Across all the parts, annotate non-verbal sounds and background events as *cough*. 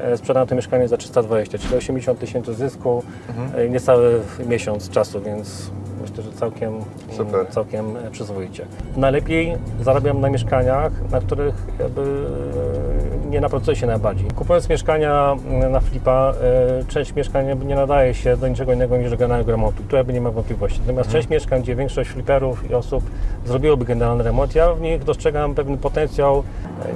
E, Sprzedałem to mieszkanie za 320, czyli 80 tysięcy zysku, e, niecały miesiąc czasu, więc myślę, że całkiem, Super. całkiem e, przyzwoicie. Najlepiej zarabiam na mieszkaniach, na których jakby nie napracuję się najbardziej. Kupując mieszkania mm, na flipa, e, część mieszkań nie nadaje się do niczego innego niż do generalnego remontu. Tu jakby nie ma wątpliwości. Natomiast część mieszkań, gdzie większość fliperów i osób zrobiłoby generalny remont, ja w nich dostrzegam pewien potencjał.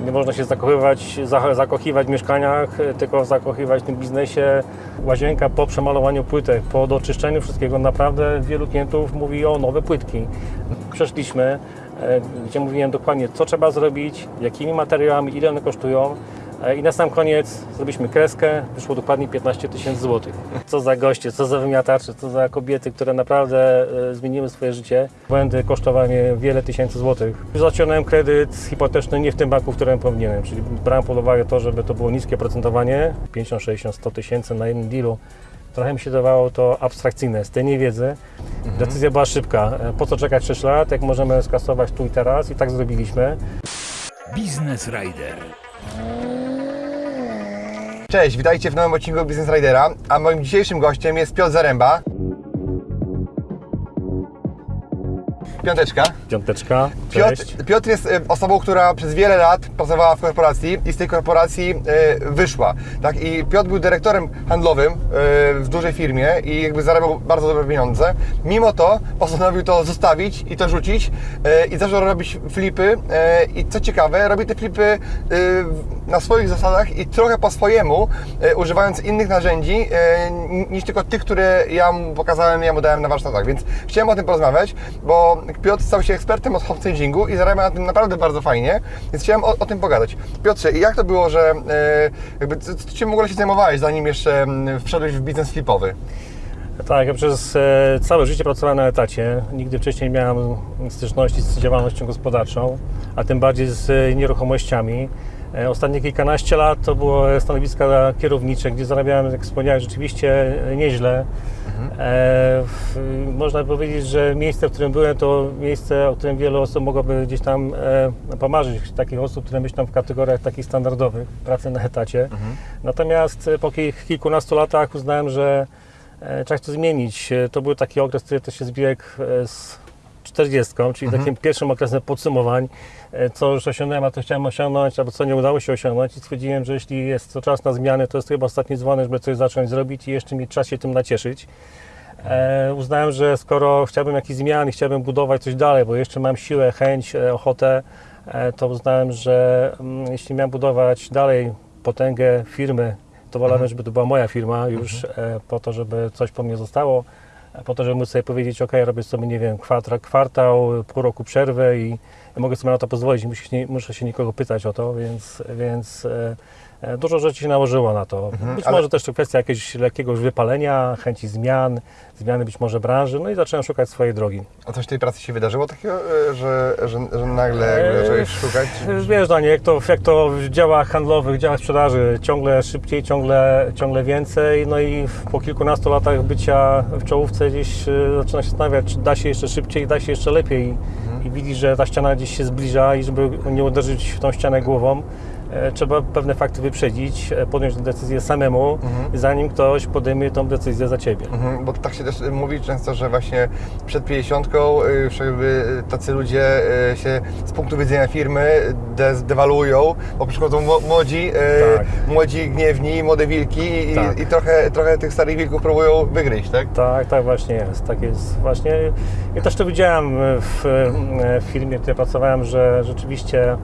E, Nie można się zakochywać, za- zakochiwać w mieszkaniach, e, tylko zakochiwać w tym biznesie. Łazienka po przemalowaniu płytek, po doczyszczeniu wszystkiego, naprawdę wielu klientów mówi o nowe płytki. Przeszliśmy, gdzie mówiłem dokładnie, co trzeba zrobić, jakimi materiałami, ile one kosztują. E, I na sam koniec zrobiliśmy kreskę, wyszło dokładnie 15 tysięcy złotych. Co za goście, co za wymiatacze, co za kobiety, które naprawdę e, zmieniły swoje życie. Błędy kosztowały mnie wiele tysięcy złotych. Zaciągnąłem kredyt hipoteczny nie w tym banku, w którym powinienem, czyli brałem pod uwagę to, żeby to było niskie procentowanie, 50, 60, 100 tysięcy na jednym dealu. Trochę mi się dawało to abstrakcyjne z tej niewiedzy. Decyzja była szybka. E, Po co czekać 6 lat, jak możemy skasować tu i teraz i tak zrobiliśmy. Business Rider. Cześć, witajcie w nowym odcinku Business Ridera, a moim dzisiejszym gościem jest Piotr Zaręba. Piąteczka. Piąteczka, cześć. Piotr, Piotr jest osobą, która przez wiele lat pracowała w korporacji i z tej korporacji e, wyszła. Tak? I Piotr był dyrektorem handlowym e, w dużej firmie i jakby zarabiał bardzo dobre pieniądze. Mimo to postanowił to zostawić i to rzucić e, i zaczął robić flipy i co ciekawe, robi te flipy na swoich zasadach i trochę po swojemu, używając innych narzędzi niż tylko tych, które ja mu pokazałem, ja mu dałem na warsztatach. Więc chciałem o tym porozmawiać, bo Piotr stał się ekspertem od home-stagingu i zarabia na tym naprawdę bardzo fajnie, więc chciałem o, o tym pogadać. Piotrze, jak to było, że e, jakby, co, Cię w ogóle się zajmowałeś, zanim jeszcze wszedłeś w biznes flipowy? Tak, ja przez e, całe życie pracowałem na etacie. Nigdy wcześniej nie miałem styczności z działalnością gospodarczą, a tym bardziej z e, nieruchomościami. Ostatnie kilkanaście lat to było stanowiska kierownicze, gdzie zarabiałem, jak wspomniałem, rzeczywiście e, nieźle. E, można powiedzieć, że miejsce, w którym byłem, to miejsce, o którym wiele osób mogłoby gdzieś tam e, pomarzyć. Takich osób, które myślą w kategoriach takich standardowych, pracy na etacie. Natomiast e, po kil- kilkunastu latach uznałem, że e, trzeba to zmienić. E, To był taki okres, który też się zbiegł z 40, czyli takim pierwszym okresem podsumowań, e, co już osiągnąłem, a to chciałem osiągnąć, albo co nie udało się osiągnąć i stwierdziłem, że jeśli jest to czas na zmiany, to jest to chyba ostatni dzwonek, żeby coś zacząć zrobić i jeszcze mieć czas się tym nacieszyć. E, uznałem, że skoro chciałbym jakichś zmian i chciałbym budować coś dalej, bo jeszcze mam siłę, chęć, e, ochotę, e, to uznałem, że mm, jeśli miałem budować dalej potęgę firmy, to wolałem, żeby to była moja firma już e, po to, żeby coś po mnie zostało, po to, żeby móc sobie powiedzieć, ok, robię sobie, nie wiem, kwartał, kwartał pół roku przerwy i mogę sobie na to pozwolić, muszę się, muszę się nikogo pytać o to, więc, więc e, dużo rzeczy się nałożyło na to. być Mhm, ale- może też to kwestia jakiegoś lekkiego wypalenia, chęci zmian, zmiany być może branży, no i zacząłem szukać swojej drogi. A coś w tej pracy się wydarzyło takiego, e, że, że, że nagle Eee, zacząłeś szukać? Wiesz, Danie, jak to, jak to w działach handlowych, w działach sprzedaży, ciągle szybciej, ciągle, ciągle więcej, no i po kilkunastu latach bycia w czołówce gdzieś e, zaczyna się zastanawiać, czy da się jeszcze szybciej, da się jeszcze lepiej i widzi, że ta ściana gdzieś się zbliża i żeby nie uderzyć w tą ścianę głową, e, trzeba pewne fakty wyprzedzić, e, podjąć decyzję samemu, zanim ktoś podejmie tą decyzję za Ciebie. Mhm, bo tak się też mówi często, że właśnie przed 50 już jakby tacy ludzie y, się z punktu widzenia firmy de- dewaluują, bo przychodzą mło- młodzi, y, Tak. młodzi gniewni, młode wilki i, Tak. i trochę, trochę tych starych wilków próbują wygryźć, tak? Tak, tak właśnie jest. Tak jest właśnie. Ja też to widziałem w, w firmie, w której pracowałem, że rzeczywiście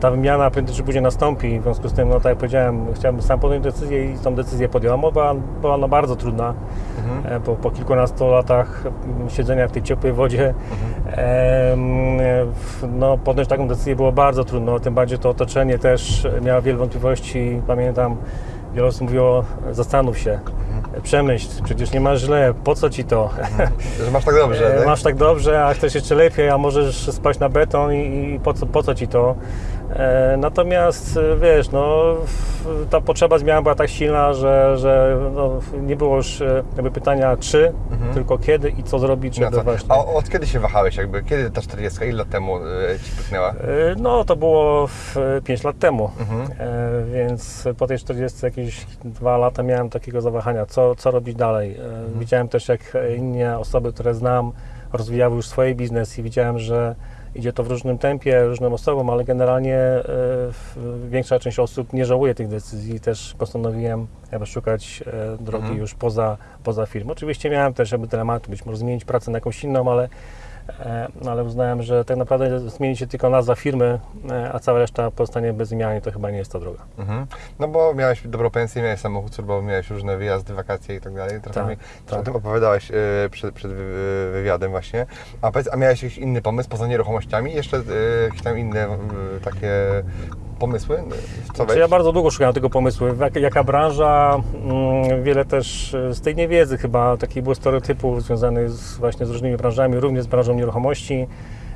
ta wymiana prędzej czy później nastąpi. W związku z tym, no tak jak powiedziałem, chciałem sam podjąć decyzję i tą decyzję podjąłem. Była, była ona bardzo trudna, e, bo po kilkunastu latach mm, siedzenia w tej ciepłej wodzie w- no, podjąć taką decyzję było bardzo trudno. Tym bardziej to otoczenie też miało wiele wątpliwości. Pamiętam, wiele osób mówiło, zastanów się, przemyśl, przecież nie masz źle, po co ci to? Że masz tak dobrze, E, tak? Masz tak dobrze, a chcesz jeszcze lepiej, a możesz spać na beton i, i po, co, po co ci to? E, Natomiast e, wiesz, no, ta potrzeba zmian była tak silna, że, że no, nie było już e, jakby pytania czy, tylko kiedy i co zrobić, żeby właśnie. A od kiedy się wahałeś jakby? Kiedy ta 40, ile lat temu Ci pyknęła? No, to było 5 lat temu, Mhm. więc po tej 40 jakieś dwa lata miałem takiego zawahania, co, co robić dalej. Mhm. Widziałem też, jak inne osoby, które znam, rozwijały już swoje biznes i widziałem, że idzie to w różnym tempie, różnym osobom, ale generalnie e, większa część osób nie żałuje tych decyzji. Też postanowiłem jakby szukać e, drogi Mhm. już poza, poza firmą. Oczywiście miałem też jakby dylemat, być może zmienić pracę na jakąś inną, ale E, no ale uznałem, że tak naprawdę zmieni się tylko nazwa firmy, e, a cała reszta pozostanie bez zmiany, to chyba nie jest ta droga. Mhm. No bo miałeś dobrą pensję, miałeś samochód służbowy, miałeś różne wyjazdy, wakacje i tak dalej. Trochę Tak, mi tak. o tym opowiadałeś e, przed, przed wy- wywiadem właśnie. A, powiedz, a miałeś jakiś inny pomysł poza nieruchomościami? Jeszcze jakieś tam inne takie pomysły? Co Znaczy, ja bardzo długo szukałem tego pomysłu, jak, jaka branża, mm, wiele też e, z tej niewiedzy chyba, takich było stereotypów związanych z, właśnie z różnymi branżami, również z branżą nieruchomości.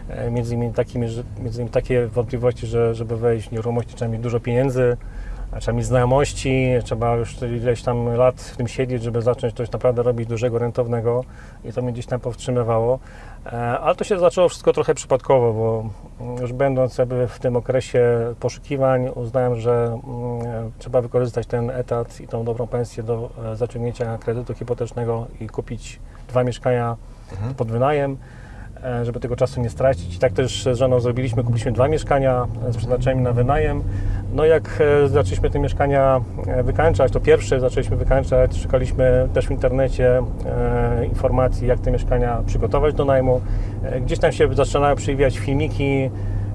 E, Między innymi, takimi, że, między innymi takie wątpliwości, że żeby wejść w nieruchomości trzeba mieć dużo pieniędzy, trzeba mieć znajomości, trzeba już ileś tam lat w tym siedzieć, żeby zacząć coś naprawdę robić dużego, rentownego i to mnie gdzieś tam powstrzymywało. E, Ale to się zaczęło wszystko trochę przypadkowo, bo mm, już będąc jakby w tym okresie poszukiwań uznałem, że mm, trzeba wykorzystać ten etat i tą dobrą pensję do e, zaciągnięcia kredytu hipotecznego i kupić dwa mieszkania pod wynajem żeby tego czasu nie stracić. I tak też z żoną zrobiliśmy, kupiliśmy dwa mieszkania e, z przeznaczeniem na wynajem. No jak e, zaczęliśmy te mieszkania e, wykańczać, to pierwsze zaczęliśmy wykańczać, szukaliśmy też w internecie e, informacji, jak te mieszkania przygotować do najmu. E, gdzieś tam się zaczynały przewijać filmiki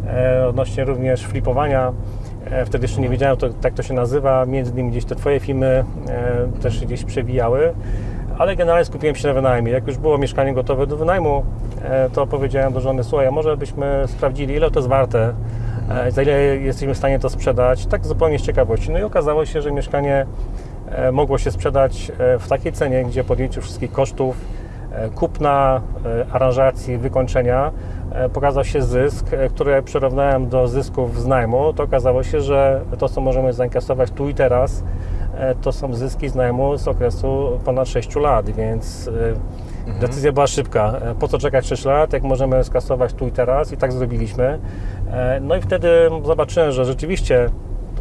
e, odnośnie również flipowania. E, Wtedy jeszcze nie wiedziałem, to, tak to się nazywa. Między innymi gdzieś te Twoje filmy e, też gdzieś przewijały ale generalnie skupiłem się na wynajmie. Jak już było mieszkanie gotowe do wynajmu, e, to powiedziałem do żony, słuchaj, może byśmy sprawdzili, ile to jest warte, e, za ile jesteśmy w stanie to sprzedać, tak zupełnie z ciekawości. No i okazało się, że mieszkanie e, mogło się sprzedać w takiej cenie, gdzie podjęciu wszystkich kosztów, kupna, aranżacji, wykończenia, pokazał się zysk, który przyrównałem do zysków z najmu, to okazało się, że to, co możemy zainkasować tu i teraz, to są zyski z najmu z okresu ponad 6 lat, więc e, decyzja była szybka. E, Po co czekać 6 lat, jak możemy skasować tu i teraz i tak zrobiliśmy. E, No i wtedy zobaczyłem, że rzeczywiście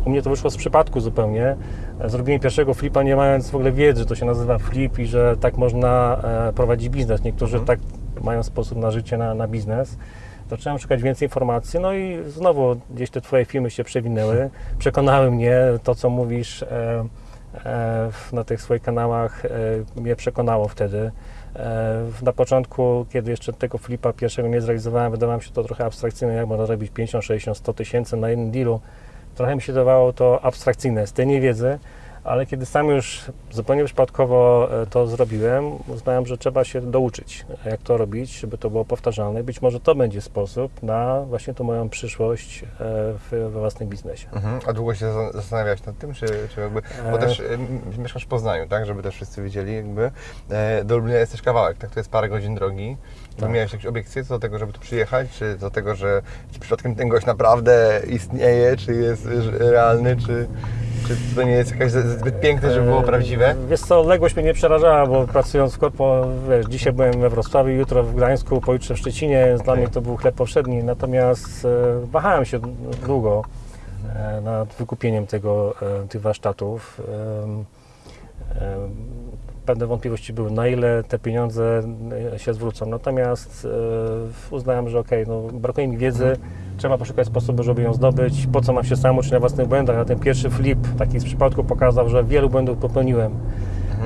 u mnie to wyszło z przypadku zupełnie. E, Zrobiłem pierwszego flipa nie mając w ogóle wiedzy, że to się nazywa flip i że tak można e, prowadzić biznes. Niektórzy tak mają sposób na życie, na, na biznes. Zacząłem szukać więcej informacji, no i znowu gdzieś te Twoje filmy się przewinęły. *laughs* Przekonały mnie, to co mówisz e, e, na tych swoich kanałach e, mnie przekonało wtedy. E, Na początku, kiedy jeszcze tego flipa pierwszego nie zrealizowałem, wydawało mi się to trochę abstrakcyjne, jak można robić 50, 60, 100 tysięcy na jednym dealu. Trochę mi się dawało to abstrakcyjne z tej niewiedzy, ale kiedy sam już zupełnie przypadkowo e, to zrobiłem, uznałem, że trzeba się douczyć, jak to robić, żeby to było powtarzalne. Być może to będzie sposób na właśnie tą moją przyszłość e, w, we własnym biznesie. Mhm. A długo się za- zastanawiałeś nad tym, czy, czy jakby, bo E. też e, mieszkasz w Poznaniu, tak, żeby też wszyscy wiedzieli jakby, do Lublina jest też kawałek, tak, to jest parę godzin drogi. Tak. Miałeś jakieś obiekcje co do tego, żeby tu przyjechać, czy do tego, że przypadkiem ten gość naprawdę istnieje, czy jest e, realny, czy, czy to nie jest jakaś zbyt piękne, żeby było E, prawdziwe? Wiesz co, odległość mnie nie przerażała, bo pracując w korpo, wiesz, dzisiaj byłem we Wrocławiu, jutro w Gdańsku, pojutrze w Szczecinie, dla mnie to był chleb powszedni, natomiast e, wahałem się długo e, nad wykupieniem tego, e, tych warsztatów. Pewne wątpliwości były, na ile te pieniądze e, się zwrócą. Natomiast e, uznałem, że okej, no, brakuje mi wiedzy, trzeba poszukać sposobu, żeby ją zdobyć. Po co mam się sam uczyć na własnych błędach? A ten pierwszy flip, taki z przypadku, pokazał, że wielu błędów popełniłem.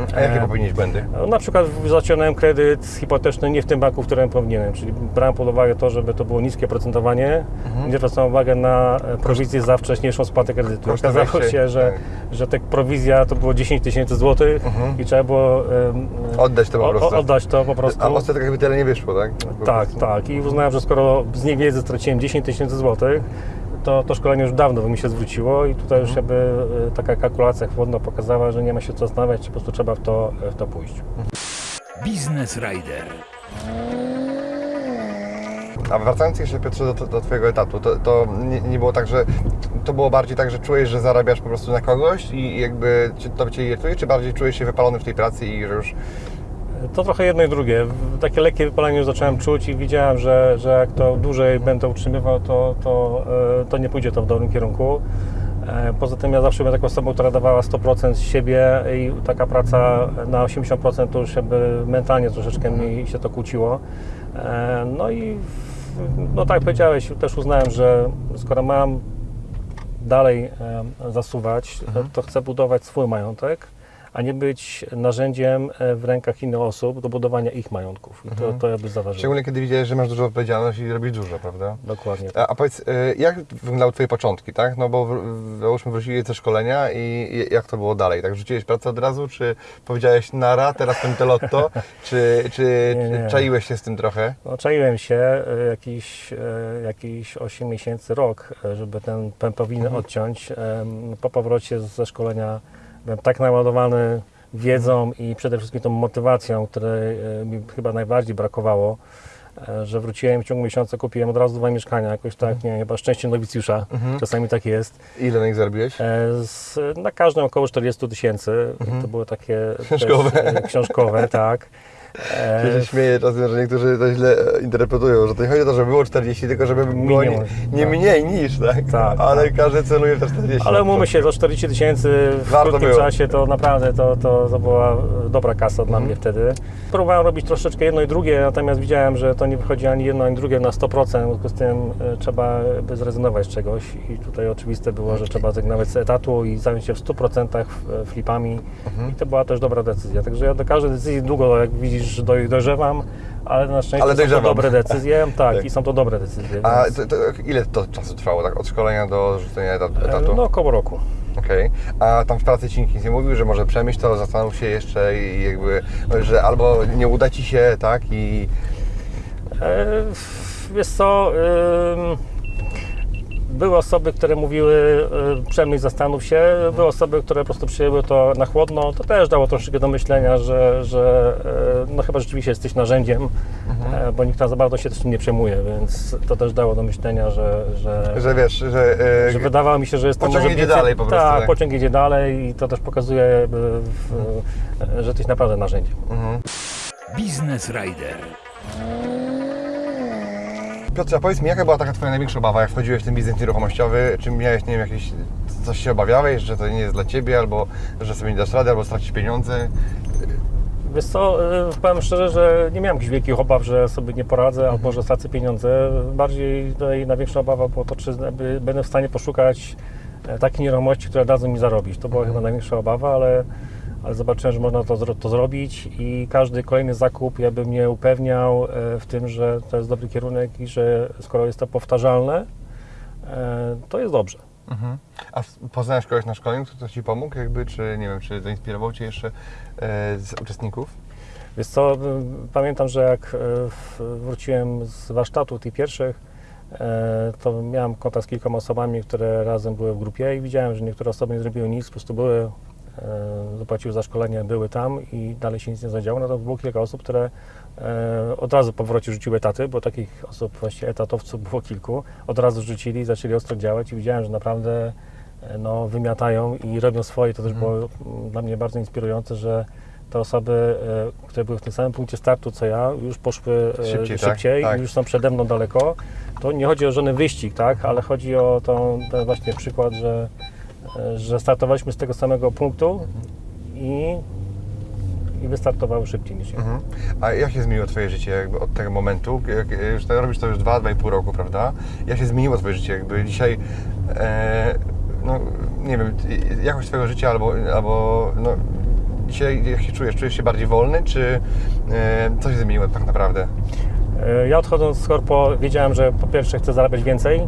Mhm. A jakie popełnić błędy? No, Na przykład zaciągnąłem kredyt hipoteczny nie w tym banku, w którym powinienem, czyli brałem pod uwagę to, żeby to było niskie procentowanie, nie zwracałem uwagę na e, prowizję za wcześniejszą spłatę kredytu. Koszt Okazało się, że, tak. że ta prowizja to było 10 tysięcy złotych i trzeba było em, Oddać to po prostu. o- oddać to po prostu. A ostatnio jakby tyle nie wyszło, tak? Po Tak, prostu. tak. I uznałem, że skoro z niewiedzy straciłem 10 tysięcy złotych, to to szkolenie już dawno by mi się zwróciło i tutaj już jakby e, taka kalkulacja chłodno pokazała, że nie ma się co zastanawiać, czy po prostu trzeba w to, w to pójść. Biznes Rider. A wracając jeszcze Piotrze do, do Twojego etatu, to, to nie, nie było tak, że to było bardziej tak, że czułeś, że zarabiasz po prostu na kogoś i jakby to Cię irytuje, czy bardziej czujesz się wypalony w tej pracy i że już To trochę jedno i drugie. Takie lekkie wypalenie już zacząłem czuć i widziałem, że, że jak to dłużej będę utrzymywał, to, to, e, to nie pójdzie to w dobrym kierunku. E, Poza tym ja zawsze byłem taką osobą, która dawała 100% z siebie i taka praca na 80% to już jakby mentalnie troszeczkę mi się to kłóciło. E, No i no tak jak powiedziałeś, też uznałem, że skoro mam dalej zasuwać, to, to chcę budować swój majątek, a nie być narzędziem e, w rękach innych osób do budowania ich majątków. I to, to jakby zaważyło. Szczególnie kiedy widziałeś, że masz dużą odpowiedzialność i robisz dużo, prawda? Dokładnie. A, a powiedz, y, jak wyglądały Twoje początki, tak? No bo załóżmy wrócili ze szkolenia i jak to było dalej? Tak, rzuciłeś pracę od razu, czy powiedziałeś nara, teraz ten lotto, *laughs* czy, czy, Nie, nie. czaiłeś się z tym trochę? No, czaiłem się e, jakiś, e, jakiś 8 miesięcy, rok, e, żeby ten pępowinę odciąć. Em, Po powrocie ze szkolenia tak naładowany wiedzą i przede wszystkim tą motywacją, której e, mi chyba najbardziej brakowało, e, że wróciłem w ciągu miesiąca, kupiłem od razu dwa mieszkania, jakoś tak, nie wiem, chyba szczęście nowicjusza, czasami tak jest. Ile na nich zarobiłeś? E, Z, na każdym około 40 tysięcy. To były takie Książkowe. Też, książkowe, tak. Ja się śmieję czasem, że niektórzy to źle e, interpretują, że to nie chodzi o to, żeby było 40, tylko żeby było nie, Minimum, nie tak. mniej niż, tak? Tak, Ale każdy celuje w te 40. Ale umówmy się, za 40 tysięcy w Warto krótkim było. czasie to naprawdę to, to, to była dobra kasa Mhm. dla mnie wtedy. Próbowałem robić troszeczkę jedno i drugie, natomiast widziałem, że to nie wychodzi ani jedno, ani drugie na 100%, w związku z tym e, trzeba by zrezygnować z czegoś i tutaj oczywiste było, że trzeba zrezygnować z etatu i zająć się w 100% f- flipami Mhm. i to była też dobra decyzja. Także ja do każdej decyzji długo, jak widzisz, doj- dojrzewam, ale na szczęście Ale są to dojrzewam. dobre decyzje, *laughs* tak, Tak. i są to dobre decyzje. A więc, to, to, ile to czasu trwało, tak? Od szkolenia do rzucenia etat- e, etatu? no około roku. Okej. A tam w pracy ci nikt nie mówił, że może przemyśl to, zastanów się jeszcze i jakby, że albo nie uda ci się, tak? I E, Wiesz co, były osoby, które mówiły y, przemyśl, zastanów się, były osoby, które po prostu przyjęły to na chłodno, to też dało troszeczkę do myślenia, że, że e, no chyba rzeczywiście jesteś narzędziem, bo nikt tam za bardzo się tym nie przejmuje, więc to też dało do myślenia, że, że, że wiesz, że... e, że wydawało mi się, że jest to Pociąg może idzie więcej- dalej po prostu, Tak, tak. pociąg idzie dalej i to też pokazuje, w, że jesteś naprawdę narzędziem. Biznes Rider. Piotrze, a powiedz mi, jaka była taka Twoja największa obawa, jak wchodziłeś w ten biznes nieruchomościowości? Czy miałeś, nie wiem, jakieś, coś się obawiałeś, że to nie jest dla Ciebie, albo że sobie nie dasz rady, albo stracisz pieniądze? Wiesz co, y, powiem szczerze, że nie miałem jakichś wielkich obaw, że sobie nie poradzę Mhm. albo że stracę pieniądze. Bardziej tutaj największa obawa było to, czy będę w stanie poszukać e, takiej nieruchomości, która dadzą mi zarobić. To była Mhm. chyba największa obawa, ale, ale zobaczyłem, że można to, to zrobić i każdy kolejny zakup jakby mnie upewniał e, w tym, że to jest dobry kierunek i że skoro jest to powtarzalne, e, to jest dobrze. A w- poznałeś kogoś na szkoleniu, kto to Ci pomógł, jakby, czy nie wiem, czy zainspirował Cię jeszcze e, z uczestników? Wiesz co, pamiętam, że jak w- wróciłem z warsztatu tych pierwszych, e, to miałem kontakt z kilkoma osobami, które razem były w grupie i widziałem, że niektóre osoby nie zrobiły nic, po prostu były, e, zapłaciły za szkolenie, były tam i dalej się nic nie zadziało. Natomiast było kilka osób, które e, od razu po powrocie rzuciły etaty, bo takich osób, właśnie etatowców było kilku, od razu rzucili, zaczęli ostro działać i widziałem, że naprawdę e, no, wymiatają i robią swoje. To też było mm, dla mnie bardzo inspirujące, że te osoby, e, które były w tym samym punkcie startu co ja, już poszły e, Szybciej, tak? szybciej Tak. i już są przede mną daleko. To nie chodzi o żaden wyścig, tak, ale chodzi o tą, ten właśnie przykład, że, e, że startowaliśmy z tego samego punktu i, i wystartowały szybciej niż ja. Mhm. A jak się zmieniło Twoje życie jakby od tego momentu? Jak, jak już to robisz to już 2-2,5 roku, prawda? Jak się zmieniło Twoje życie? Jakby dzisiaj, e, no nie wiem, jakość Twojego życia albo, albo no, dzisiaj jak się czujesz? Czujesz się bardziej wolny, czy e, co się zmieniło tak naprawdę? E, Ja odchodząc z korpo wiedziałem, że po pierwsze chcę zarabiać więcej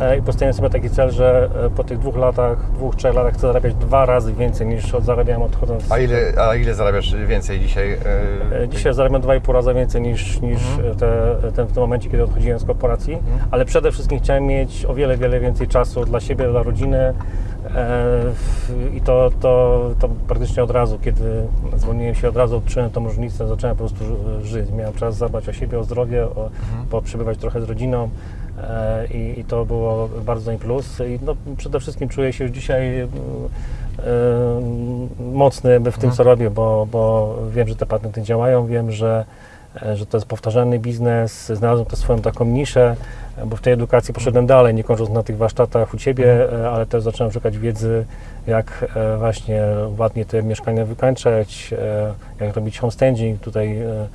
e, i postawiłem sobie taki cel, że e, po tych dwóch latach, dwóch, trzech latach chcę zarabiać dwa razy więcej niż zarabiałem odchodząc. A ile, a ile zarabiasz więcej dzisiaj? E, Dzisiaj zarabiam 2,5 razy więcej niż, niż te, te, w tym momencie, kiedy odchodziłem z korporacji, ale przede wszystkim chciałem mieć o wiele, wiele więcej czasu dla siebie, dla rodziny, I to, to, to praktycznie od razu, kiedy zwolniłem się, od razu odczułem tą różnicę, zacząłem po prostu ży- żyć. Miałem czas zadbać o siebie, o zdrowie, o, poprzebywać trochę z rodziną i, i to było bardzo im plus. I no, przede wszystkim czuję się już dzisiaj e, mocny w tym, co robię, bo, bo wiem, że te patenty działają, wiem, że, e, że to jest powtarzalny biznes, znalazłem to swoją taką niszę, e, bo w tej edukacji poszedłem dalej, nie kończąc na tych warsztatach u Ciebie, e, ale też zacząłem szukać wiedzy, jak e, właśnie ładnie te mieszkania wykańczać, e, jak robić homestaging. Tutaj e,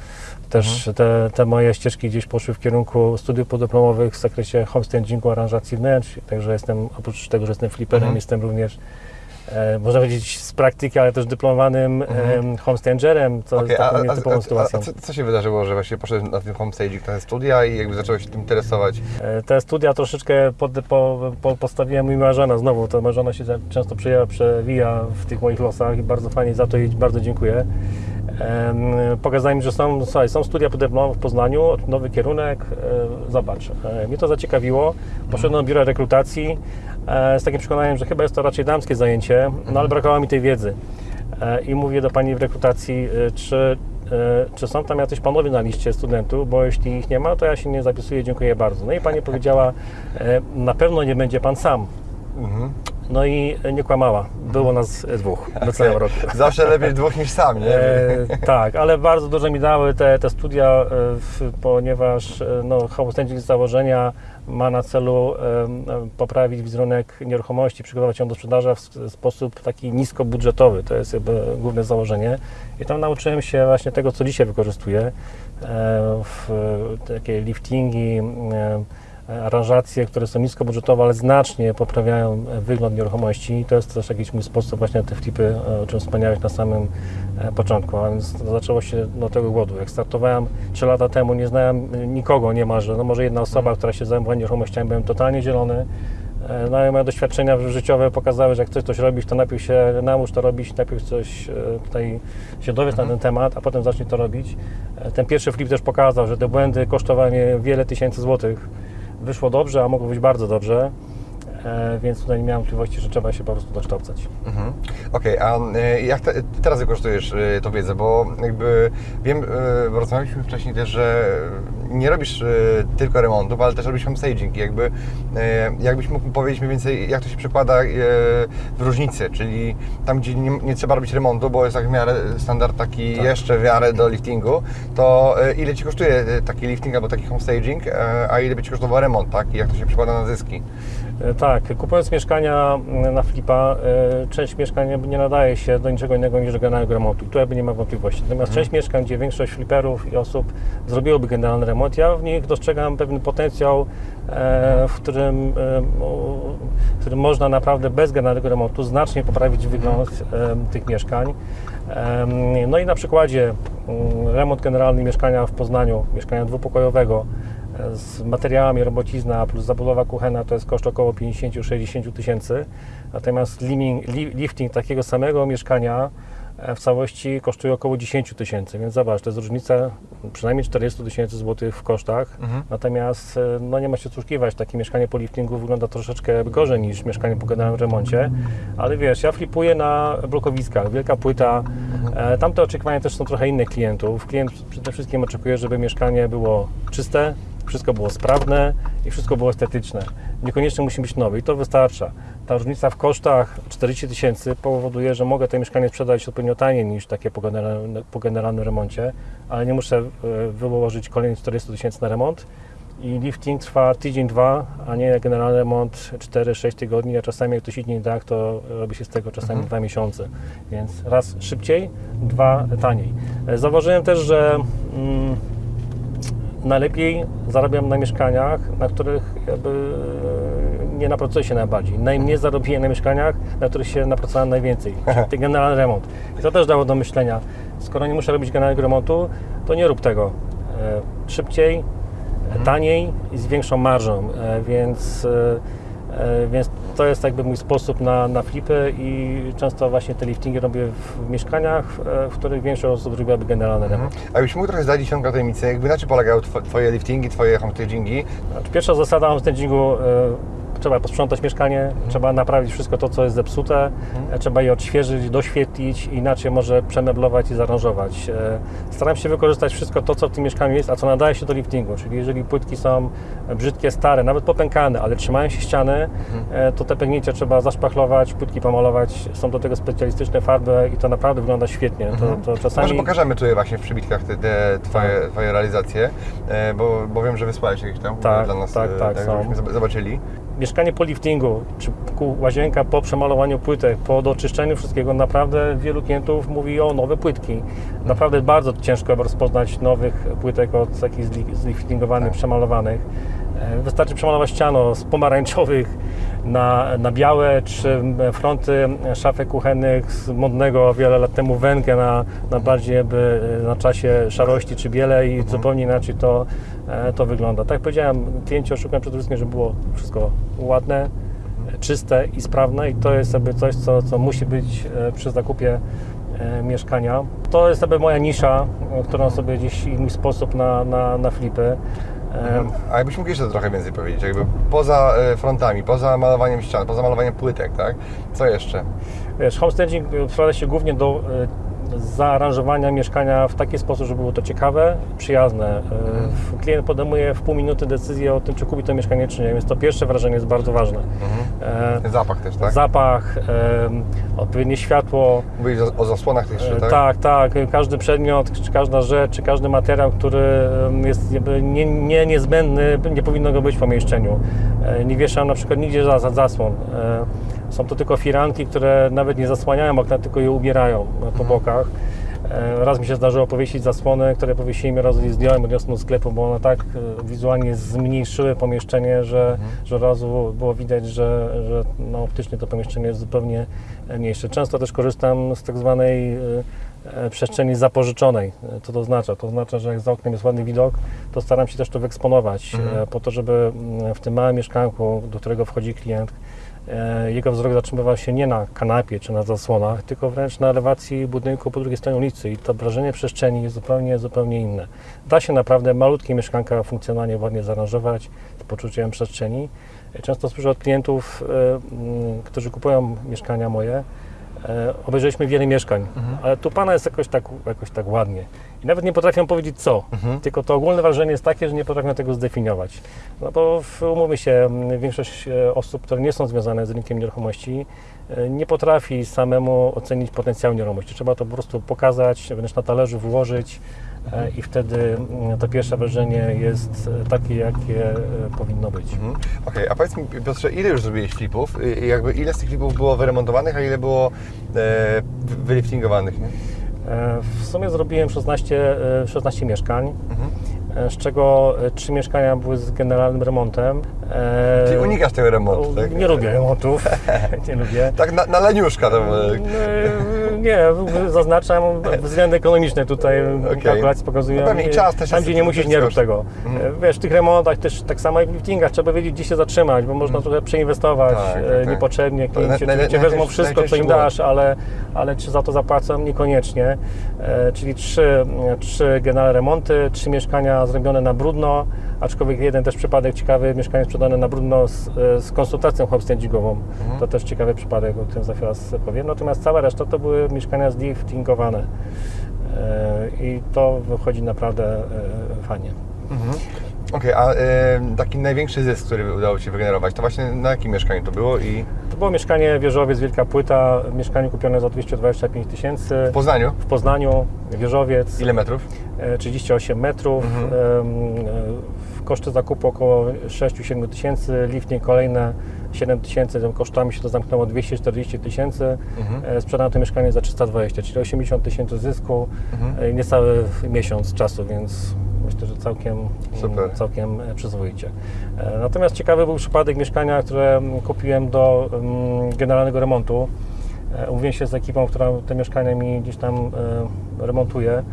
też te, te moje ścieżki gdzieś poszły w kierunku studiów podyplomowych w zakresie homestagingu, aranżacji wnętrz, także jestem, oprócz tego, że jestem fliperem, Mhm. jestem również e, można powiedzieć z praktyki, ale też dyplomowanym Mhm. e, homestangerem, co Okej, jest taką a, nietypową a, sytuacją. a co, co się wydarzyło, że właśnie poszedłeś na tym homestaging, na te studia i jakby zacząłeś się tym interesować? E, Te studia troszeczkę pod, po, po, postawiła mi moja żona znowu. To moja żona się często przejęła, przewija w tych moich losach i bardzo fajnie za to jej bardzo dziękuję. Em, Pokazali mi, że są, słuchaj, są studia podyplomowe w Poznaniu, nowy kierunek, e, zobacz. E, Mnie to zaciekawiło, poszedłem do biura rekrutacji e, z takim przekonaniem, że chyba jest to raczej damskie zajęcie, no ale brakowało mi tej wiedzy. E, I mówię do pani w rekrutacji, e, czy, e, czy są tam jacyś panowie na liście studentów, bo jeśli ich nie ma, to ja się nie zapisuję, dziękuję bardzo. No i pani powiedziała, e, na pewno nie będzie pan sam. Mhm. No i nie kłamała. Było nas dwóch do całego roku. *laughs* Zawsze lepiej dwóch niż sam, nie? E, tak, ale bardzo dużo mi dały te, te studia, e, w, ponieważ e, no, homestaging z założenia ma na celu e, poprawić wizerunek nieruchomości, przygotować ją do sprzedaży w sposób taki niskobudżetowy. To jest jakby główne założenie. I tam nauczyłem się właśnie tego, co dzisiaj wykorzystuję. E, w, takie liftingi, e, aranżacje, które są niskobudżetowe, ale znacznie poprawiają wygląd nieruchomości. I to jest też jakiś mój sposób właśnie na te flipy, e, o czym wspomniałeś na samym e, początku. A więc zaczęło się do tego głodu. Jak startowałem 3 lata temu, nie znałem nikogo niemalże. No może jedna osoba, która się zajmowała nieruchomościami, byłem totalnie zielony. E, No i moje doświadczenia życiowe pokazały, że jak chcesz coś robić, to najpierw się naucz to robić, najpierw coś tutaj się dowiedz na ten temat, a potem zacznij to robić. Ten pierwszy flip też pokazał, że te błędy kosztowały mnie wiele tysięcy złotych. Wyszło dobrze, a mogło być bardzo dobrze, więc tutaj nie miałem wątpliwości, że trzeba się po prostu dokształcać. Mhm. Okej, a e, jak te, teraz wykorzystujesz e, tą wiedzę? Bo jakby wiem, e, rozmawialiśmy wcześniej też, że nie robisz e, tylko remontów, ale też robisz homestaging. I Jakby, e, jakbyś mógł powiedzieć mniej więcej, jak to się przekłada e, w różnicy, czyli tam, gdzie nie, nie trzeba robić remontu, bo jest tak w miarę standard taki Tak. jeszcze w miarę do liftingu, to e, ile Ci kosztuje e, taki lifting albo taki homestaging, e, a ile by Ci kosztował remont, tak? I jak to się przekłada na zyski? E, Tak, kupując mieszkania mm, na flipa, e, część mieszkań nie nadaje się do niczego innego niż do generalnego remontu. I tu jakby nie ma wątpliwości. Natomiast część mieszkań, gdzie większość fliperów i osób zrobiłoby generalny remont, ja w nich dostrzegam pewien potencjał, e, w którym, w którym można naprawdę bez generalnego remontu znacznie poprawić wygląd e, tych mieszkań. No i na przykładzie mm, remont generalny mieszkania w Poznaniu, mieszkania dwupokojowego, z materiałami robocizna plus zabudowa kuchenna to jest koszt około 50-60 tysięcy. Natomiast liming, li, lifting takiego samego mieszkania e, w całości kosztuje około 10 tysięcy, więc zobacz, to jest różnica przynajmniej 40 tysięcy złotych w kosztach. Natomiast e, no nie ma się oszukiwać, takie mieszkanie po liftingu wygląda troszeczkę gorzej niż mieszkanie po generalnym remoncie, ale wiesz, ja flipuję na blokowiskach, wielka płyta, e, tamte oczekiwania też są trochę innych klientów. Klient przede wszystkim oczekuje, żeby mieszkanie było czyste, wszystko było sprawne i wszystko było estetyczne. Niekoniecznie musi być nowe i to wystarcza. Ta różnica w kosztach 40 tysięcy powoduje, że mogę to mieszkanie sprzedać odpowiednio taniej niż takie po generalnym, po generalnym remoncie, ale nie muszę e, wyłożyć kolejnych 40 tysięcy na remont. I lifting trwa tydzień, dwa, a nie generalny remont 4-6 tygodni, a czasami jak ktoś idzie nie tak, to robi się z tego czasami dwa miesiące. Więc raz szybciej, dwa taniej. E, Zauważyłem też, że mm, najlepiej zarabiam na mieszkaniach, na których jakby nie napracuję się najbardziej. Najmniej zarobiłem na mieszkaniach, na których się napracowałem najwięcej, czyli generalny remont. I to też dało do myślenia. Skoro nie muszę robić generalnego remontu, to nie rób tego. E, Szybciej, e, taniej i z większą marżą, e, więc, e, więc to jest jakby mój sposób na, na flipy i często właśnie te liftingi robię w mieszkaniach, e, w których większość osób robiłaby generalny remont. A jakbyś mógł trochę zdradzić ciągle tajemnicę, jakby na czym polegały tw- Twoje liftingi, Twoje homestagingi? Znaczy, Pierwsza zasada homestagingu, e, trzeba posprzątać mieszkanie, trzeba naprawić wszystko to, co jest zepsute, e, trzeba je odświeżyć, doświetlić, inaczej może przemeblować i zaaranżować. E, Staram się wykorzystać wszystko to, co w tym mieszkaniu jest, a co nadaje się do liftingu, czyli jeżeli płytki są brzydkie, stare, nawet popękane, ale trzymają się ściany, e, to te pęknięcia trzeba zaszpachlować, płytki pomalować, są do tego specjalistyczne farby i to naprawdę wygląda świetnie. To, to czasami... Może pokażemy tutaj właśnie w przybitkach te, te twoje, twoje realizacje, bo, bo wiem, że wysłałeś jakieś tam Tak, dla nas, tak, tak, są. żebyśmy zob- zobaczyli. Mieszkanie po liftingu, czy łazienka po przemalowaniu płytek, po doczyszczeniu wszystkiego, naprawdę wielu klientów mówi o nowe płytki. Naprawdę bardzo ciężko rozpoznać nowych płytek od takich zli- zliftingowanych, przemalowanych. E, Wystarczy przemalować ściano z pomarańczowych na, na białe, czy fronty szafek kuchennych z modnego wiele lat temu węgę na, na bardziej jakby na czasie szarości czy biele i zupełnie inaczej to, e, to wygląda. Tak jak powiedziałem, klienci oszukują przede wszystkim, żeby było wszystko ładne, e, czyste i sprawne i to jest jakby coś, co, co musi być e, przy zakupie e, mieszkania. To jest jakby moja nisza, e, którą sobie gdzieś i mój sposób na, na, na flipy. E, A jakbyś mógł jeszcze trochę więcej powiedzieć, jakby poza e, frontami, poza malowaniem ścian, poza malowaniem płytek, tak? Co jeszcze? Wiesz, homestaging sprowadza się głównie do e, zaaranżowania mieszkania w taki sposób, żeby było to ciekawe, przyjazne. W- Klient podejmuje w pół minuty decyzję o tym, czy kupi to mieszkanie, czy nie, więc to pierwsze wrażenie jest bardzo ważne. E, Zapach też, tak? Zapach, odpowiednie światło, Mówiłeś o, zasłonach też E, tak? Tak, tak. Każdy przedmiot, czy każda rzecz, czy każdy materiał, który jest nie, nie niezbędny, nie powinno go być w pomieszczeniu. Nie wieszam na przykład nigdzie za, za zasłon. Są to tylko firanki, które nawet nie zasłaniają okna, tylko je ubierają po bokach. E, Raz mi się zdarzyło powiesić zasłony, które powiesiłem, raz je zdjąłem, odniosłem do sklepu, bo one tak e, wizualnie zmniejszyły pomieszczenie, że, że od razu było widać, że, że no, optycznie to pomieszczenie jest zupełnie e, mniejsze. Często też korzystam z tak zwanej przestrzeni zapożyczonej. Co to oznacza? To oznacza, że jak za oknem jest ładny widok, to staram się też to wyeksponować, e, po to, żeby mm, w tym małym mieszkanku, do którego wchodzi klient, jego wzrok zatrzymywał się nie na kanapie czy na zasłonach, tylko wręcz na elewacji budynku po drugiej stronie ulicy i to wrażenie przestrzeni jest zupełnie, zupełnie inne. Da się naprawdę malutkie mieszkanka funkcjonalnie ładnie zaaranżować z poczuciem przestrzeni. E, Często słyszę od klientów, e, mm, którzy kupują mieszkania moje, e, obejrzeliśmy wiele mieszkań, ale tu Pana jest jakoś tak, jakoś tak ładnie. I nawet nie potrafią powiedzieć co, tylko to ogólne wrażenie jest takie, że nie potrafią tego zdefiniować. No bo w- umówmy się, większość e, osób, które nie są związane z rynkiem nieruchomości, e, nie potrafi samemu ocenić potencjału nieruchomości. Trzeba to po prostu pokazać, wręcz na talerzu włożyć e, i wtedy to pierwsze wrażenie jest takie, jakie powinno być. Mhm. Okej, a powiedz mi Piotrze, ile już zrobiłeś flipów? Jakby ile z tych flipów było wyremontowanych, a ile było e, wy- wyliftingowanych? nie? E, W sumie zrobiłem 16, e, 16 mieszkań, Mhm. e, z czego 3 mieszkania były z generalnym remontem. E, Czyli unikasz tego remontu, tak? Nie lubię *laughs* remontów, *laughs* nie lubię. Tak na, na leniuszka to było. E, Nie, zaznaczam względy ekonomiczne tutaj *laughs* Okej. kalkulacje pokazują. No czas też Tam, gdzie nie musisz, nie rób tego. Mhm. E, Wiesz, w tych remontach też tak samo jak w liftingach trzeba wiedzieć, gdzie się zatrzymać, bo można trochę przeinwestować Tak, tak, e, niepotrzebnie. Klienci oczywiście wezmą wszystko, co im dasz, ale, ale czy za to zapłacą? Niekoniecznie. E, Czyli trzy, trzy generalne remonty, trzy mieszkania zrobione na brudno, aczkolwiek jeden też przypadek ciekawy, mieszkanie sprzedane na brudno z, e, z konsultacją homestagingową. Mhm. To też ciekawy przypadek, o którym za chwilę powiem. Natomiast cała reszta to były mieszkania zliftingowane. E, I to wychodzi naprawdę e, fajnie. Mhm. Okej, a e, taki największy zysk, który udało Ci wygenerować, to właśnie na jakim mieszkaniu to było i To było mieszkanie Wieżowiec, Wielka Płyta, mieszkanie kupione za 225 tysięcy w Poznaniu? w Poznaniu, Wieżowiec. Ile metrów? E, 38 metrów, Mhm. e, w koszty zakupu około 6-7 tysięcy, lifting kolejne 7 tysięcy, tym kosztami się to zamknęło 240 tysięcy, Mhm. e, sprzedano to mieszkanie za 320, czyli 80 tysięcy zysku, Mhm. e, niecały miesiąc czasu, więc myślę, że całkiem, Super. całkiem e, przyzwoicie. E, Natomiast ciekawy był przypadek mieszkania, które kupiłem do generalnego remontu. E, Umówiłem się z ekipą, która te mieszkania mi gdzieś tam remontuje.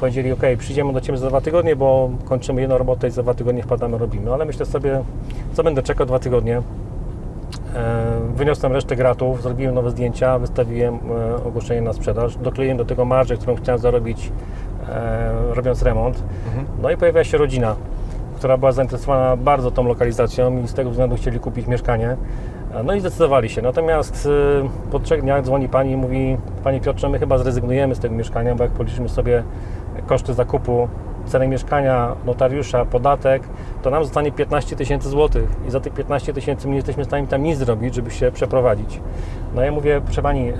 Powiedzieli, ok, przyjdziemy do Ciebie za dwa tygodnie, bo kończymy jedną robotę i za dwa tygodnie wpadamy, robimy. Ale myślę sobie, co będę czekał dwa tygodnie. Wyniosłem resztę gratów, zrobiłem nowe zdjęcia, wystawiłem ogłoszenie na sprzedaż, dokleiłem do tego marżę, którą chciałem zarobić robiąc remont. Mhm. No i pojawia się rodzina, która była zainteresowana bardzo tą lokalizacją i z tego względu chcieli kupić mieszkanie. E, No i zdecydowali się. Natomiast e, po trzech dniach dzwoni pani i mówi: Panie Piotrze, my chyba zrezygnujemy z tego mieszkania, bo jak policzymy sobie koszty zakupu, cenę mieszkania, notariusza, podatek, to nam zostanie 15 tysięcy złotych. I za tych 15 tysięcy nie jesteśmy w stanie tam nic zrobić, żeby się przeprowadzić. No ja mówię, proszę Pani,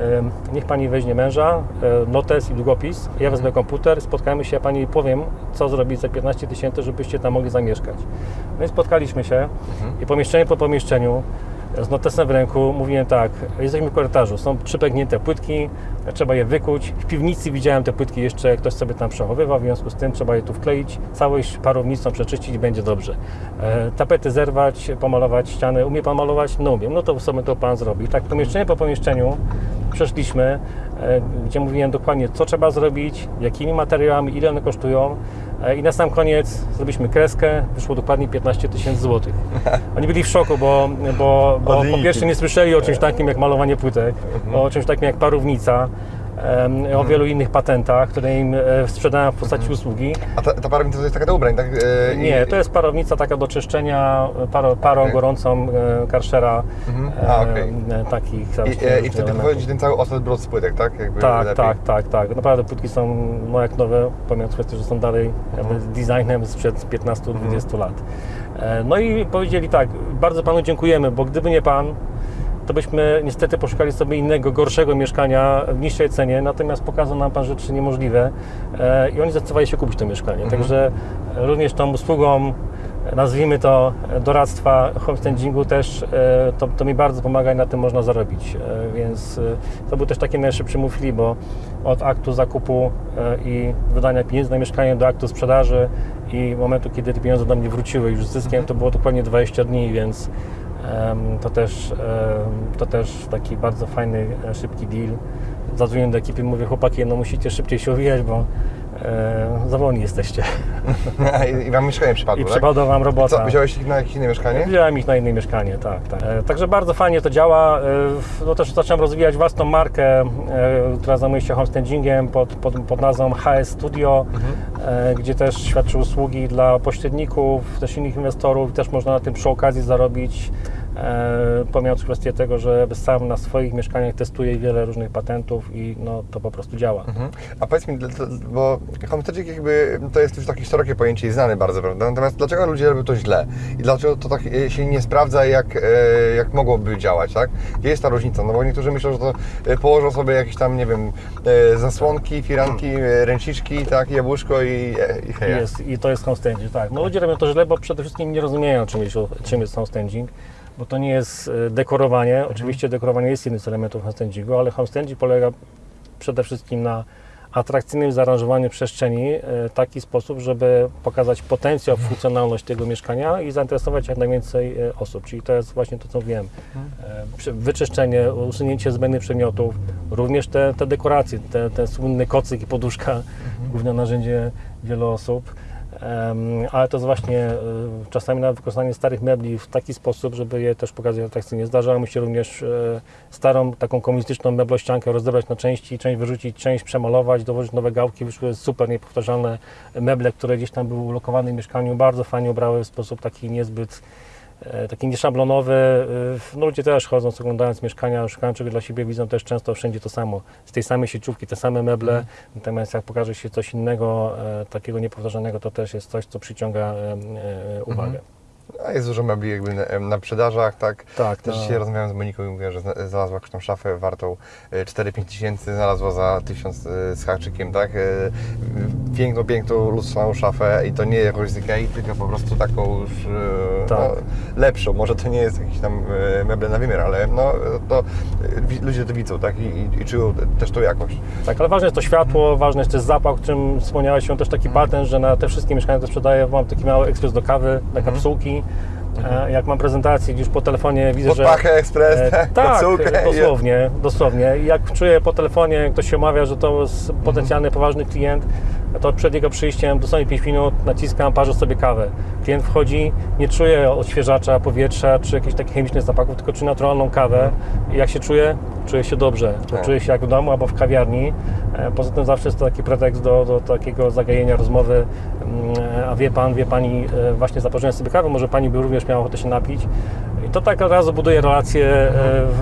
niech Pani weźmie męża, notes i długopis, ja wezmę komputer, spotkamy się, ja Pani powiem, co zrobić za 15 tysięcy, żebyście tam mogli zamieszkać. No i spotkaliśmy się. I pomieszczenie po pomieszczeniu, z notesem w ręku mówiłem tak, jesteśmy w korytarzu, są trzy pęknięte płytki, trzeba je wykuć. W piwnicy widziałem te płytki jeszcze, ktoś sobie tam przechowywał, w związku z tym trzeba je tu wkleić, całość parownicą przeczyścić będzie dobrze. E, tapety zerwać, pomalować ściany. Umie Pan malować? No umiem, no to sobie to Pan zrobi. Tak pomieszczenie po pomieszczeniu przeszliśmy, gdzie mówiłem dokładnie, co trzeba zrobić, jakimi materiałami, ile one kosztują. E, I na sam koniec zrobiliśmy kreskę, wyszło dokładnie 15 tysięcy złotych. *laughs* Oni byli w szoku, bo, bo, bo po pierwsze nie słyszeli o czymś takim jak malowanie płytek, o czymś takim jak parownica, o wielu innych patentach, które im e, sprzedałem w postaci usługi. A ta, ta parownica to jest taka do ubrań, tak? E, i- Nie, to jest parownica taka do czyszczenia, parą, parą Okej. gorącą e, karszera, Mhm. A, e, takich tam I, e, I wtedy wychodzi ten cały osad brud z płytek, tak? Jakby Tak, lepiej. tak, tak, tak. Naprawdę płytki są no jak nowe, pomijając kwestię, że są dalej Mhm. designem sprzed 15-20 lat. E, No i powiedzieli tak, bardzo Panu dziękujemy, bo gdyby nie Pan, to byśmy niestety poszukali sobie innego, gorszego mieszkania w niższej cenie, natomiast pokazał nam Pan rzeczy niemożliwe e, i oni zdecydowali się kupić to mieszkanie. Mhm. Także również tą usługą, e, nazwijmy to e, doradztwa homestandingu też, e, to, to mi bardzo pomaga i na tym można zarobić. E, Więc e, to był też taki najszybszy free, bo od aktu zakupu e, i wydania pieniędzy na mieszkanie do aktu sprzedaży i momentu, kiedy te pieniądze do mnie wróciły już z zyskiem, to było dokładnie 20 dni, więc to też, to też taki bardzo fajny, e, szybki deal. Zadzwoniłem do ekipy, mówię, chłopaki, no musicie szybciej się owijać, bo e, za wolni jesteście. *laughs* I, I wam mieszkanie przypadło, I tak? przypadła wam robota. Co, wziąłeś ich na jakieś inne mieszkanie? Wziąłem ich na inne mieszkanie, tak, tak. E, Także bardzo fajnie to działa. E, No też zacząłem rozwijać własną markę, e, która zajmuje się homestagingiem pod, pod, pod nazwą HS Studio, e, gdzie też świadczy usługi dla pośredników, też innych inwestorów. Też można na tym przy okazji zarobić. E, pomijając kwestię tego, że sam na swoich mieszkaniach testuję wiele różnych patentów i no, to po prostu działa. Mhm. A powiedz mi, bo homestaging jakby to jest już takie szerokie pojęcie i znane bardzo, prawda? Natomiast dlaczego ludzie robią to źle? I dlaczego to tak e, się nie sprawdza, jak, e, jak mogłoby działać, tak? Gdzie jest ta różnica? No bo niektórzy myślą, że to położą sobie jakieś tam, nie wiem, zasłonki, firanki, ręczniczki, tak, jabłuszko i, i heja. Jest, I to jest homestaging, tak. No ludzie robią to źle, bo przede wszystkim nie rozumieją, czym jest, czym jest bo to nie jest e, dekorowanie. Oczywiście dekorowanie jest jednym z elementów homestagingu, ale homestaging polega przede wszystkim na atrakcyjnym zaaranżowaniu przestrzeni e, w taki sposób, żeby pokazać potencjał, funkcjonalność tego mieszkania i zainteresować jak najwięcej e, osób. Czyli to jest właśnie to, co mówiłem. E, przy- Wyczyszczenie, usunięcie zbędnych przedmiotów, również te, te dekoracje, te, ten słynny kocyk i poduszka, główne narzędzie wielu osób. Ale to jest właśnie e, czasami nawet wykorzystanie starych mebli w taki sposób, żeby je też pokazać atrakcyjnie. Zdarzało mi się również e, starą, taką komunistyczną meblościankę rozebrać na części, część wyrzucić, część przemalować, dołożyć nowe gałki, wyszły super niepowtarzalne meble, które gdzieś tam były ulokowane w mieszkaniu, bardzo fajnie ubrały w sposób taki niezbyt taki nieszablonowy. E, No ludzie też chodząc, oglądając mieszkania, szukają czegoś dla siebie, widzą też często wszędzie to samo. Z tej samej sieciówki, te same meble. Natomiast jak pokaże się coś innego, e, takiego niepowtarzanego, to też jest coś, co przyciąga e, e, uwagę. A jest dużo mebli jakby na, na sprzedażach, tak? Tak, Też no. dzisiaj rozmawiałem z Moniką i mówiła, że zna- znalazła jakąś tam szafę wartą e, 4-5 tysięcy, znalazła za 1000 e, z haczykiem, tak? E, Piękną, piękną, lustrzaną szafę i to nie jakąś z Ikei, tylko po prostu taką już e, Tak. no, lepszą. Może to nie jest jakiś tam e, meble na wymiar, ale no, to e, ludzie to widzą, tak? I, i, i czują też tą jakość. Tak, ale ważne jest to światło, ważny jest też zapach, o którym wspomniałeś, się też taki patent, że na te wszystkie mieszkania, które sprzedaję, mam taki mały ekspres do kawy, na kapsułki. E, Jak mam prezentację, już po telefonie widzę, Pod że... pachę ekspres, E, tak? tak, dosłownie, dosłownie. Jak czuję po telefonie, ktoś się omawia, że to jest potencjalny, poważny klient, to przed jego przyjściem dosłownie 5 minut naciskam, parzę sobie kawę. Klient wchodzi, nie czuje odświeżacza powietrza czy jakichś takich chemicznych zapachów, tylko czuje naturalną kawę. I jak się czuje? czuję się dobrze, Tak. czuję się jak w domu albo w kawiarni. E, Poza tym zawsze jest to taki pretekst do, do takiego zagajenia rozmowy. A wie pan, wie pani, e, właśnie zaparzyłem sobie kawę, może pani by również miała ochotę się napić. I to tak od razu buduje relacje, e,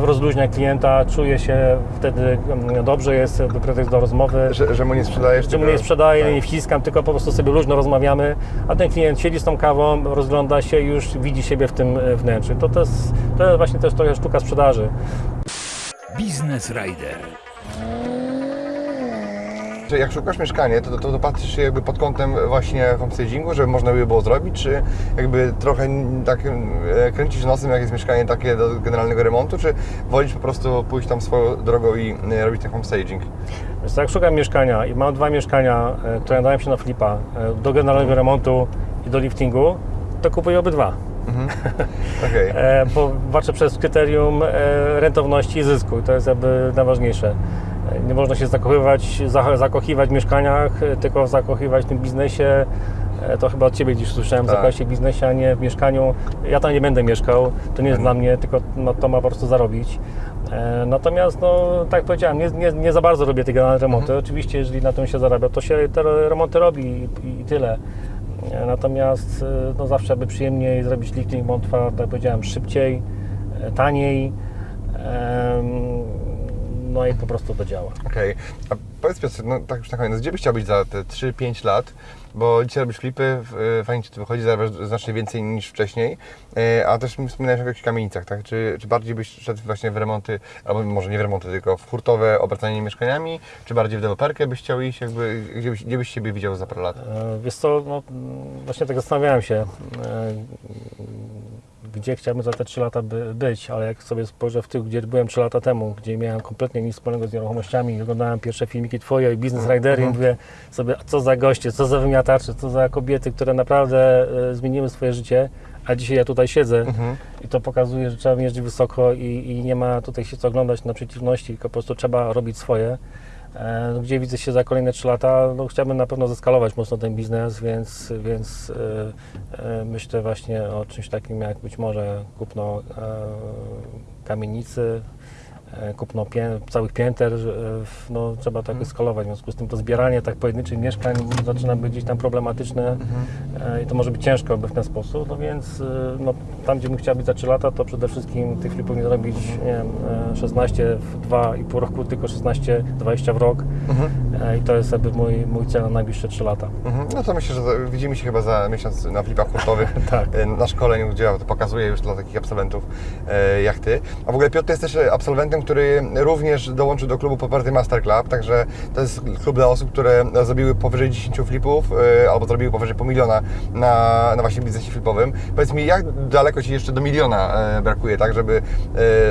rozluźnia klienta, czuje się wtedy mm, dobrze, jest jakby pretekst do rozmowy. Że, że mu nie sprzedajesz Czemu tylko- nie sprzedaję, Tak. nie wciskam, tylko po prostu sobie luźno rozmawiamy, a ten klient siedzi z tą kawą, rozgląda się i już widzi siebie w tym e, wnętrzu. To, to, jest, to jest właśnie też trochę sztuka sprzedaży. Biznes Rider. Jak szukasz mieszkania, to, to, to patrzysz się jakby pod kątem właśnie homestagingu, żeby można by było zrobić, czy jakby trochę tak e, kręcisz nosem, jak jest mieszkanie takie do generalnego remontu, czy wolisz po prostu pójść tam swoją drogą i e, robić ten homestaging? Więc jak szukam mieszkania i mam dwa mieszkania, które nadają się na flipa, e, do generalnego remontu i do liftingu, to kupuję obydwa. *laughs* Okej. E, bo patrzę przez kryterium rentowności i zysku i to jest jakby najważniejsze. Nie można się zakochywać, za- zakochiwać w mieszkaniach, e, tylko zakochywać w tym biznesie. E, To chyba od Ciebie gdzieś słyszałem, Tak. w biznesie, a nie w mieszkaniu. Ja tam nie będę mieszkał, to nie jest dla mnie, tylko no, to ma po prostu zarobić. E, Natomiast, no, tak jak powiedziałem, nie, nie, nie za bardzo robię te generalne remonty. Oczywiście, jeżeli na tym się zarabia, to się te remonty robi i, i tyle. Natomiast no, zawsze by przyjemniej zrobić lifting, bo on trwa, tak jak powiedziałem, szybciej, taniej. No i po prostu to działa. Okej. A powiedz Piotr, no tak już na koniec, gdzie byś chciał być za te 3-5 lat? Bo dzisiaj robisz flipy, w- fajnie Ci to wychodzi, zarabiasz znacznie więcej niż wcześniej, e, a też mi wspominałeś o jakichś kamienicach, tak? Czy, czy bardziej byś szedł właśnie w remonty, albo może nie w remonty, tylko w hurtowe obracanie mieszkaniami, czy bardziej w deweloperkę byś chciał iść, jakby, gdzie byś, gdzie byś siebie widział za parę lat? E, Wiesz co, no, właśnie tak zastanawiałem się, e, gdzie chciałbym za te 3 lata by, być, ale jak sobie spojrzę w tył, gdzie byłem 3 lata temu, gdzie miałem kompletnie nic wspólnego z nieruchomościami, oglądałem pierwsze filmiki Twoje i Business Ridery i mówię sobie, co za goście, co za wymiatacze, co za kobiety, które naprawdę e, zmieniły swoje życie, a dzisiaj ja tutaj siedzę. I to pokazuje, że trzeba mierzyć wysoko i, i nie ma tutaj się co oglądać na przeciwności, tylko po prostu trzeba robić swoje. E, Gdzie widzę się za kolejne 3 lata, no chciałbym na pewno zeskalować mocno ten biznes, więc, więc e, e, myślę właśnie o czymś takim jak być może kupno kamienicy, kupno pię, całych pięter, e, no, trzeba tak skalować, w związku z tym to zbieranie tak pojedynczych mieszkań zaczyna być gdzieś tam problematyczne e, i to może być ciężko w ten sposób, no więc e, no, tam gdzie bym chciał być za 3 lata, to przede wszystkim tych flipów nie zrobić, nie wiem, e, 16 w 2,5 roku, tylko 16, 20 w rok E, i to jest jakby mój, mój cel na najbliższe 3 lata. Mhm. No to myślę, że widzimy się chyba za miesiąc na flipach hurtowych. *laughs* Tak. E, Na szkoleniu, gdzie ja to pokazuję już dla takich absolwentów e, jak Ty. A w ogóle Piotr jest też e, absolwentem, który również dołączył do klubu Poparty Master Club, także to jest klub dla osób, które zrobiły powyżej 10 flipów e, albo zrobiły powyżej pół miliona na, na właśnie biznesie flipowym. Powiedz mi, jak daleko Ci jeszcze do miliona e, brakuje, tak, żeby,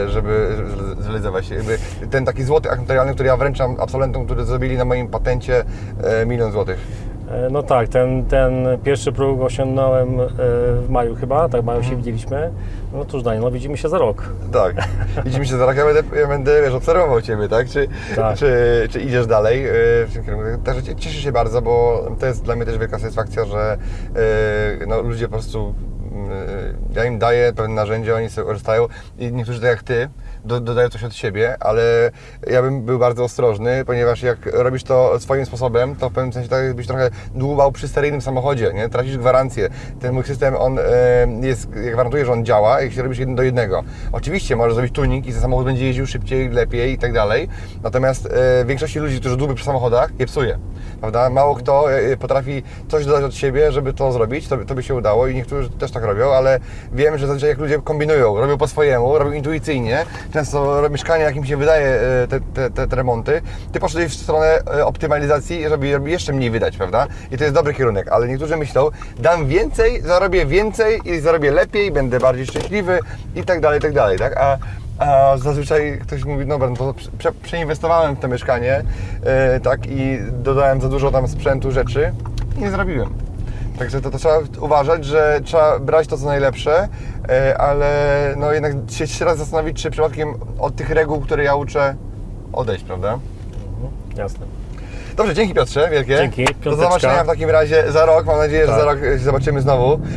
e, żeby zrealizować? Jakby ten taki złoty akt który ja wręczam absolwentom, którzy zrobili na moim patencie milion złotych. E, No tak, ten, ten pierwszy próg osiągnąłem e, w maju chyba, tak w maju się widzieliśmy. No cóż Daniel, no widzimy się za rok. Tak. *laughs* Widzimy się za rok, ja będę, ja będę wiesz, obserwował Ciebie, tak? Czy, Tak. Czy, czy idziesz dalej yy, w tym kierunku? Także cie- cieszę się bardzo, bo to jest dla mnie też wielka satysfakcja, że no, ludzie po prostu, yy, ja im daję pewne narzędzia, oni sobie korzystają i niektórzy tak jak Ty, do, dodają coś od siebie, ale ja bym był bardzo ostrożny, ponieważ jak robisz to swoim sposobem, to w pewnym sensie tak jakbyś trochę dłubał przy seryjnym samochodzie, nie? Tracisz gwarancję. Ten mój system, on e, jest, ja gwarantuję, że on działa, jeśli robisz jeden do jednego. Oczywiście możesz zrobić tuning i ten samochód będzie jeździł szybciej, lepiej i tak dalej, natomiast e, większości ludzi, którzy dłubią przy samochodach, je psuje, prawda? Mało kto e, potrafi coś dodać od siebie, żeby to zrobić, to, to by się udało i niektórzy też tak robią, ale wiem, że zazwyczaj jak ludzie kombinują, robią po swojemu, robią intuicyjnie, często mieszkanie, jak im się wydaje e, te, te, te, te remonty, ty poszedłeś w stronę e, optymalizacji, żeby, żeby jeszcze mniej wydać, prawda? I to jest dobry kierunek, ale niektórzy myślą, dam więcej, zarobię więcej i zarobię lepiej, będę bardziej szczęśliwy i tak dalej, i tak dalej, tak? A, a zazwyczaj ktoś mówi, no to prze, przeinwestowałem w to mieszkanie, e, tak, i dodałem za dużo tam sprzętu, rzeczy i nie zrobiłem. Także to, to trzeba uważać, że trzeba brać to co najlepsze, e, ale no jednak się jeszcze raz zastanowić, czy przypadkiem od tych reguł, które ja uczę, odejść, prawda? Jasne. Dobrze, dzięki Piotrze, wielkie. Dzięki, Do piąteczka. zobaczenia w takim razie za rok. Mam nadzieję, że Tak. za rok się zobaczymy znowu.